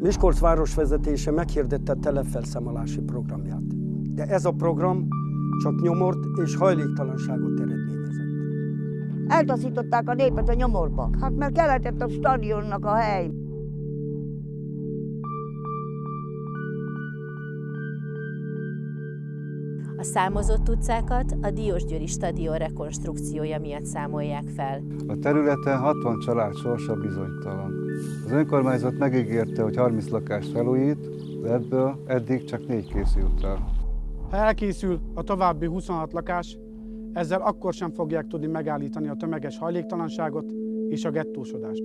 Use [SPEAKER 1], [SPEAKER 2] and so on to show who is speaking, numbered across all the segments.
[SPEAKER 1] Miskolc városvezetése meghirdette telepfelszámolási programját. De ez a program csak nyomort és hajléktalanságot eredményezett.
[SPEAKER 2] Eltaszították a népet a nyomorba. Hát mert keletett a stadionnak a hely.
[SPEAKER 3] A számozott utcákat a Diósgyőri stadion rekonstrukciója miatt számolják fel.
[SPEAKER 4] A területen 60 család sorsa bizonytalan. Az önkormányzat megígérte, hogy 30 lakást felújít, de ebből eddig csak négy készült el.
[SPEAKER 5] Ha elkészül a további 26 lakás, ezzel akkor sem fogják tudni megállítani a tömeges hajléktalanságot és a gettósodást.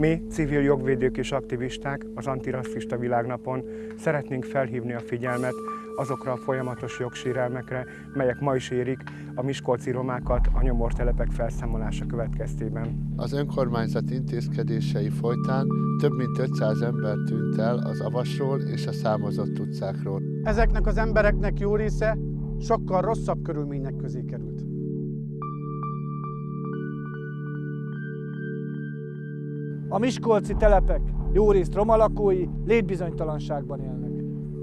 [SPEAKER 6] Mi, civil jogvédők és aktivisták az antirasszista világnapon szeretnénk felhívni a figyelmet azokra a folyamatos jogsérelmekre, melyek ma is érik a miskolci romákat a nyomortelepek felszámolása következtében.
[SPEAKER 7] Az önkormányzat intézkedései folytán több mint 500 ember tűnt el az Avasról és a számozott utcákról.
[SPEAKER 5] Ezeknek az embereknek jó része sokkal rosszabb körülmények közé került.
[SPEAKER 8] A miskolci telepek jó részt roma lakói létbizonytalanságban élnek.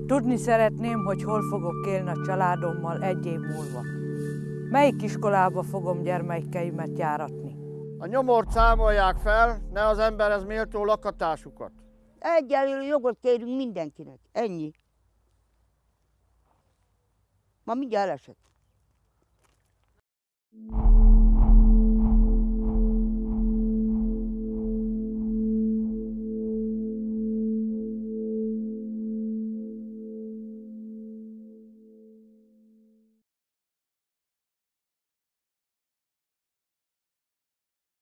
[SPEAKER 9] Tudni szeretném, hogy hol fogok élni a családommal egy év múlva. Melyik iskolába fogom gyermekeimet járatni?
[SPEAKER 10] A nyomort számolják fel, ne az emberhez méltó lakatásukat.
[SPEAKER 2] Egyenlő jogot kérünk mindenkinek. Ennyi. Ma mindjárt elesett.